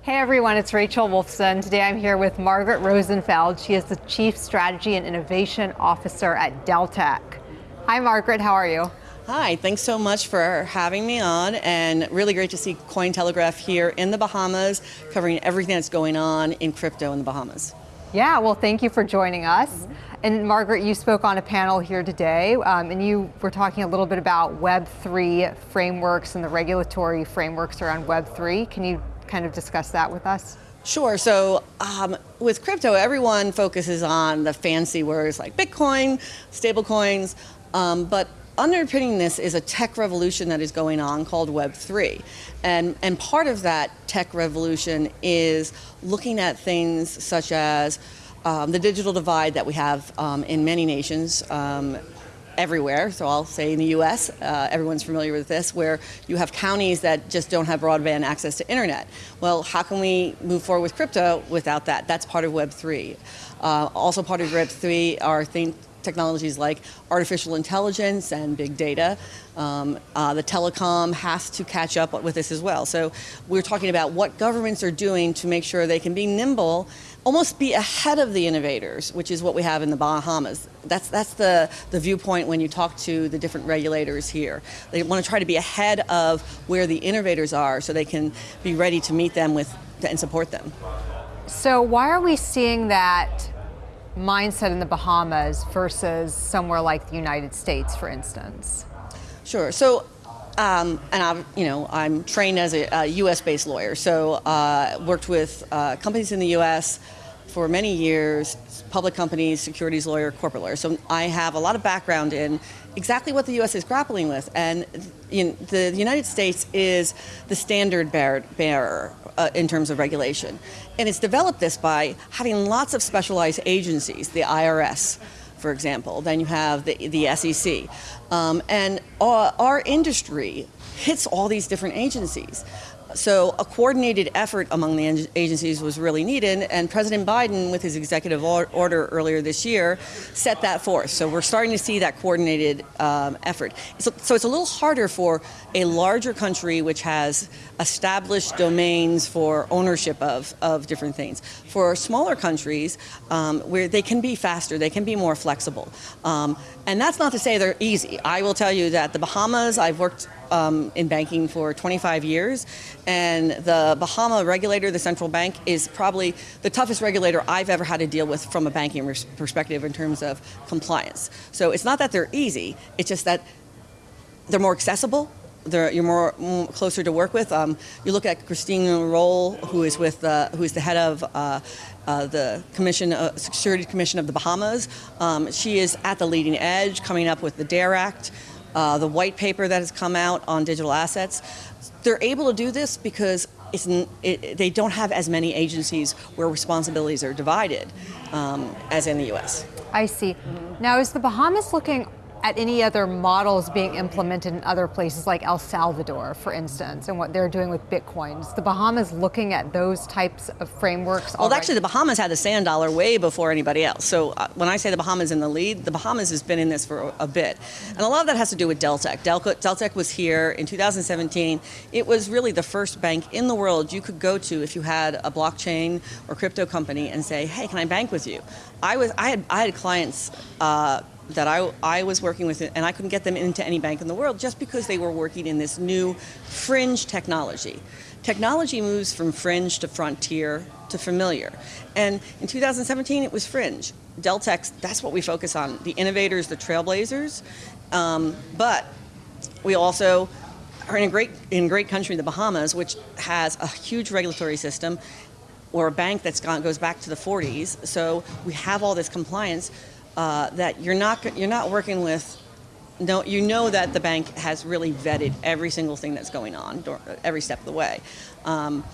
Hey everyone, it's Rachel Wolfson. Today I'm here with Margaret Rosenfeld. She is the Chief Strategy and Innovation Officer at Deltec. Hi Margaret, how are you? Hi, thanks so much for having me on and really great to see Cointelegraph here in the Bahamas covering everything that's going on in crypto in the Bahamas. Yeah, well thank you for joining us. Mm -hmm. And Margaret, you spoke on a panel here today um, and you were talking a little bit about Web3 frameworks and the regulatory frameworks around Web3. Can you kind of discuss that with us? Sure. So um, with crypto, everyone focuses on the fancy words like Bitcoin, stablecoins, um, but underpinning this is a tech revolution that is going on called Web3. And, and part of that tech revolution is looking at things such as um, the digital divide that we have um, in many nations, um, everywhere. So I'll say in the US, uh, everyone's familiar with this, where you have counties that just don't have broadband access to internet. Well, how can we move forward with crypto without that? That's part of Web3. Uh, also part of Web3 are things technologies like artificial intelligence and big data. Um, uh, the telecom has to catch up with this as well. So we're talking about what governments are doing to make sure they can be nimble almost be ahead of the innovators, which is what we have in the Bahamas. That's, that's the, the viewpoint when you talk to the different regulators here. They want to try to be ahead of where the innovators are so they can be ready to meet them with and support them. So why are we seeing that mindset in the Bahamas versus somewhere like the United States, for instance? Sure. So um, and I'm, you know, I'm trained as a, a U.S.-based lawyer, so uh, worked with uh, companies in the U.S. for many years, public companies, securities lawyer, corporate lawyer. So I have a lot of background in exactly what the U.S. is grappling with, and the, United States is the standard bearer, uh, in terms of regulation, and it's developed this by having lots of specialized agencies, the IRS for example. Then you have the, the SEC. Um, and our, our industry hits all these different agencies. So a coordinated effort among the agencies was really needed, and President Biden, with his executive order earlier this year, set that forth. So we're starting to see that coordinated um, effort. So, so, it's a little harder for a larger country which has established domains for ownership of, of different things. For smaller countries, um, where they can be faster, they can be more flexible. Um, and that's not to say they're easy. I will tell you that the Bahamas, I've worked um, in banking for 25 years, and the Bahama regulator, the central bank, is probably the toughest regulator I've ever had to deal with from a banking perspective in terms of compliance. So it's not that they're easy, it's just that they're more accessible, you're more, more, closer to work with. Um, you look at Christine Rolle, who is with uh, who is the head of uh, uh, the Commission, uh, Security Commission of the Bahamas. Um, she is at the leading edge, coming up with the DARE Act uh, the white paper that has come out on digital assets. They're able to do this because it, they don't have as many agencies where responsibilities are divided um, as in the U.S. I see. Now, is the Bahamas looking at any other models being implemented in other places like El Salvador, for instance, and what they're doing with Bitcoins. The Bahamas looking at those types of frameworks Well, already? actually, the Bahamas had the sand dollar way before anybody else. So uh, when I say the Bahamas in the lead, the Bahamas has been in this for a, a bit. And a lot of that has to do with Deltec. Del Deltec was here in 2017. It was really the first bank in the world you could go to if you had a blockchain or crypto company and say, hey, can I bank with you? I was I had I had clients uh, that I, I was working with, and I couldn't get them into any bank in the world just because they were working in this new fringe technology. Technology moves from fringe to frontier to familiar. And in 2017, it was fringe. Deltec, that's what we focus on, the innovators, the trailblazers. Um, but we also are in a great, in great country, the Bahamas, which has a huge regulatory system, or a bank that goes back to the 40s. So we have all this compliance uh, that you're not you're not working with. No, you know that the bank has really vetted every single thing that's going on every step of the way. Um,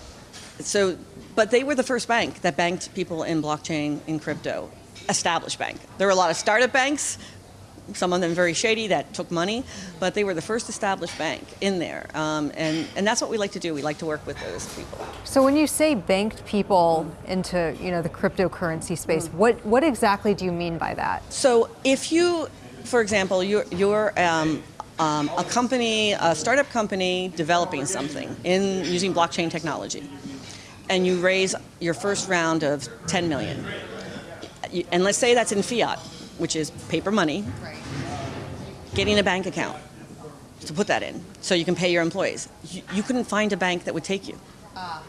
so, but they were the first bank that banked people in blockchain in crypto, established bank. There were a lot of startup banks, some of them very shady that took money, but they were the first established bank in there. Um, and, and that's what we like to do. We like to work with those people. So when you say banked people into you know the cryptocurrency space, Mm. what what exactly do you mean by that? So if you, for example, you're, you're um, um, a company, a startup company developing something in using blockchain technology, and you raise your first round of 10 million, and let's say that's in fiat, which is paper money, getting a bank account to put that in so you can pay your employees. You, you couldn't find a bank that would take you.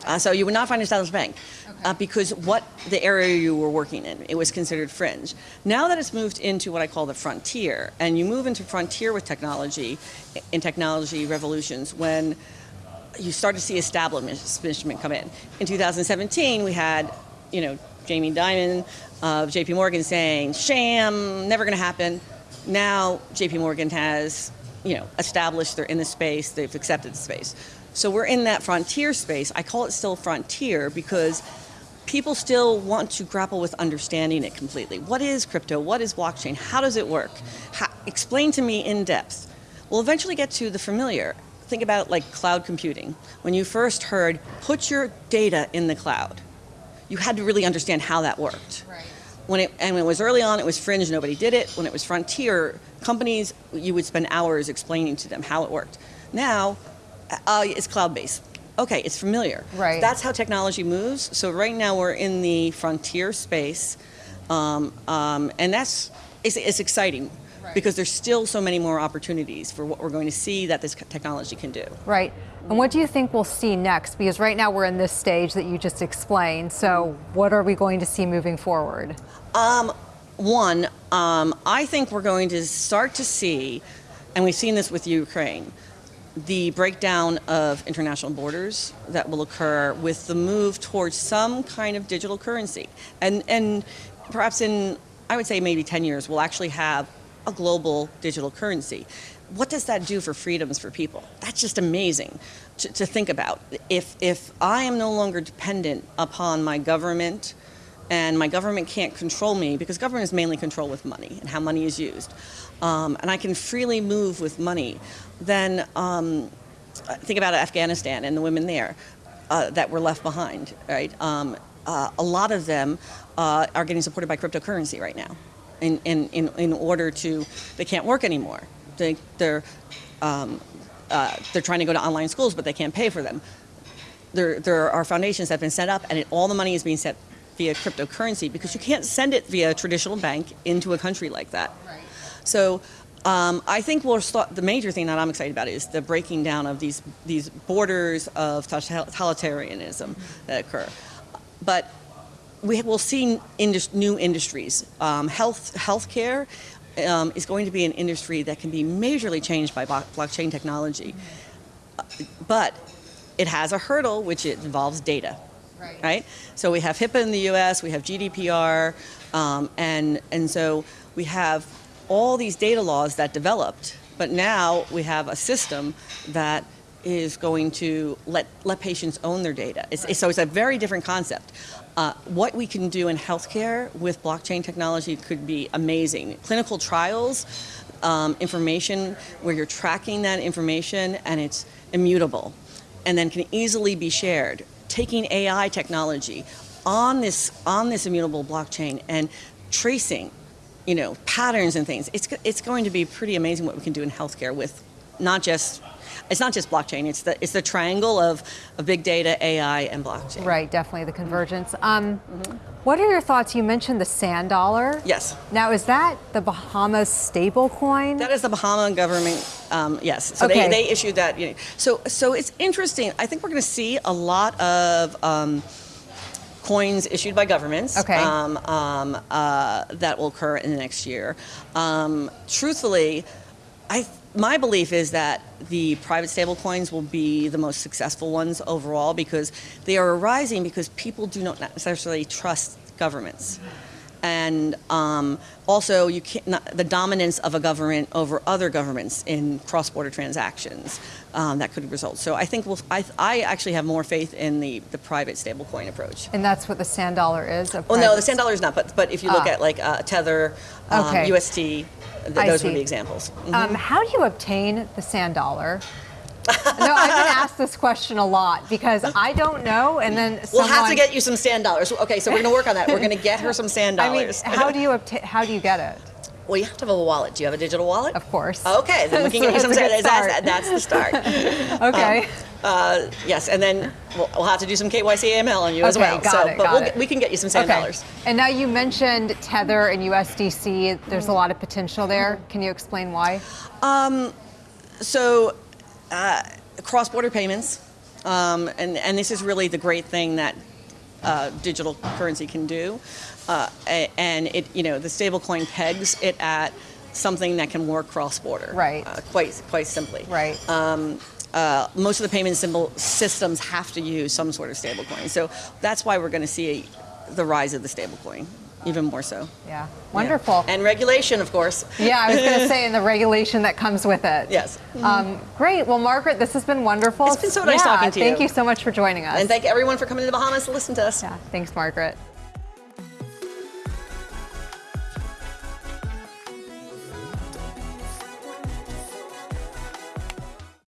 Uh, so you would not find an established bank uh, because what the area you were working in, it was considered fringe. Now that it's moved into what I call the frontier, and you move into frontier with technology, in technology revolutions, when you start to see establishment come in. In 2017, we had, you know, Jamie Dimon of JP Morgan saying, sham, never going to happen. Now JP Morgan has, you know, established they're in the space, they've accepted the space. So we're in that frontier space. I call it still frontier because people still want to grapple with understanding it completely. What is crypto? What is blockchain? How does it work? How, explain to me in depth. We'll eventually get to the familiar. Think about like cloud computing. When you first heard, put your data in the cloud, you had to really understand how that worked. Right. When it, and when it was early on, it was fringe, nobody did it. When it was frontier, companies, you would spend hours explaining to them how it worked. Now, uh, it's cloud-based. Okay, it's familiar. Right. That's how technology moves. So right now we're in the frontier space, um, um, and that's it's, it's exciting because there's still so many more opportunities for what we're going to see that this technology can do. Right. And what do you think we'll see next? Because right now we're in this stage that you just explained. So what are we going to see moving forward? Um, one, um, I think we're going to start to see, and we've seen this with Ukraine, the breakdown of international borders that will occur with the move towards some kind of digital currency. And, and perhaps in, I would say maybe 10 years, we'll actually have a global digital currency. What does that do for freedoms for people? That's just amazing to, to think about. If, if I am no longer dependent upon my government, and my government can't control me because government is mainly controlled with money and how money is used, um, and I can freely move with money, then um, think about Afghanistan and the women there uh, that were left behind, right? Um, uh, a lot of them uh, are getting supported by cryptocurrency right now in, in, in, in order to, they can't work anymore. They, they're, um, uh, they're trying to go to online schools, but they can't pay for them. There, there are foundations that have been set up, and it, all the money is being set via cryptocurrency because you can't send it via a traditional bank into a country like that. Right. So um, I think we'll start, the major thing that I'm excited about is the breaking down of these, these borders of totalitarianism that occur. But we will see indus- new industries. Um, health, healthcare um, is going to be an industry that can be majorly changed by blockchain technology. Uh, But it has a hurdle, which it involves data Right. right? So we have HIPAA in the U.S., we have GDPR, um, and and so we have all these data laws that developed, but now we have a system that is going to let let patients own their data. It's, it's- so it's a very different concept. Uh, what we can do in healthcare with blockchain technology could be amazing. Clinical trials, um, information where you're tracking that information and it's immutable and then can easily be shared. Taking AI technology on this on this immutable blockchain and tracing, you know, patterns and things. It's it's going to be pretty amazing what we can do in healthcare with not just it's not just blockchain. It's the it's the triangle of, of big data, AI, and blockchain. Right, definitely the convergence. Um, What are your thoughts? You mentioned the sand dollar. Yes. Now, is that the Bahamas stable coin? That is the Bahama government. Um, yes. So Okay. they, they issued that. You know, so so it's interesting. I think we're going to see a lot of. Um, Coins issued by governments Okay. um, um, uh, that will occur in the next year. Um, truthfully, I my belief is that the private stablecoins will be the most successful ones overall because they are arising because people do not necessarily trust governments. And um, also you can't, not, the dominance of a government over other governments in cross-border transactions um, that could result. So I think we'll, I, I actually have more faith in the, the private stablecoin approach. And that's what the sand dollar is? Well, no, the sand dollar is not, but but if you look Ah. at like uh, Tether, um, Okay. UST, th- I those would see. be examples. Um, how do you obtain the sand dollar? No, I've been asked this question a lot because I don't know, and then We'll have to get you some sand dollars. Okay, so we're going to work on that. We're going to get her some sand dollars. I mean, how do you obtain? How do you get it? well, you have to have a wallet. Do you have a digital wallet? Of course. Okay, then we can get you some sand. That's, that's the start. Okay. Uh, yes, and then we'll, we'll have to do some KYC AML on you as well. got so, it, but we'll, it. get- we can get you some sand okay. dollars. And now you mentioned Tether and USDC. There's a lot of potential there. Can you explain why? So, uh, cross-border payments, um, and and this is really the great thing that uh, digital currency can do, uh, and it you know the stablecoin pegs it at something that can work cross-border, Right. Uh, quite quite simply, Right. Um, uh, most of the payment symbol systems have to use some sort of stablecoin, so that's why we're going to see the rise of the stablecoin even more so. yeah. Yeah. Wonderful. And regulation, of course. Yeah, I was going to say, and the regulation that comes with it. Yes. Um, great. Well, Margaret, this has been wonderful. It's been so nice yeah, talking to you. Thank you. you so much for joining us. And thank everyone for coming to the Bahamas to listen to us. yeah, thanks, Margaret.